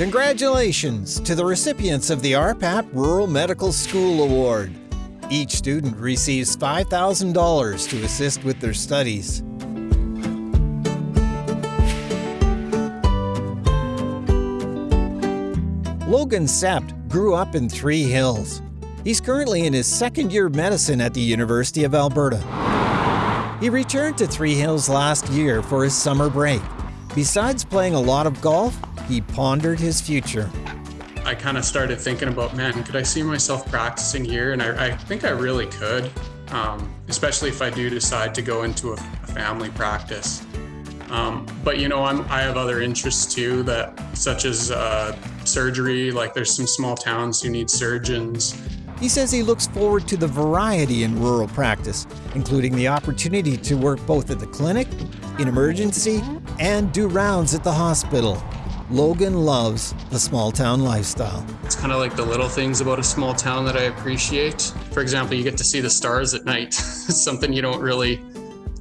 Congratulations to the recipients of the RPAP Rural Medical School Award. Each student receives $5,000 to assist with their studies. Logan Sept grew up in Three Hills. He's currently in his second year of medicine at the University of Alberta. He returned to Three Hills last year for his summer break. Besides playing a lot of golf, he pondered his future. I kind of started thinking about, man, could I see myself practicing here? And I, I think I really could, um, especially if I do decide to go into a, a family practice. Um, but you know, I'm, I have other interests too, that such as uh, surgery. Like there's some small towns who need surgeons. He says he looks forward to the variety in rural practice, including the opportunity to work both at the clinic, in emergency, and do rounds at the hospital. Logan loves the small town lifestyle. It's kind of like the little things about a small town that I appreciate. For example, you get to see the stars at night. it's something you don't really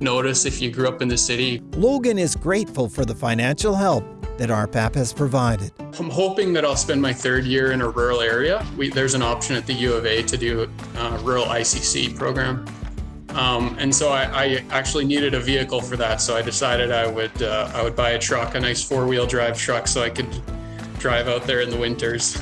notice if you grew up in the city. Logan is grateful for the financial help that RPAP has provided. I'm hoping that I'll spend my third year in a rural area. We, there's an option at the U of A to do a uh, rural ICC program. Um, and so I, I, actually needed a vehicle for that. So I decided I would uh, I would buy a truck, a nice four wheel drive truck, so I could drive out there in the winters.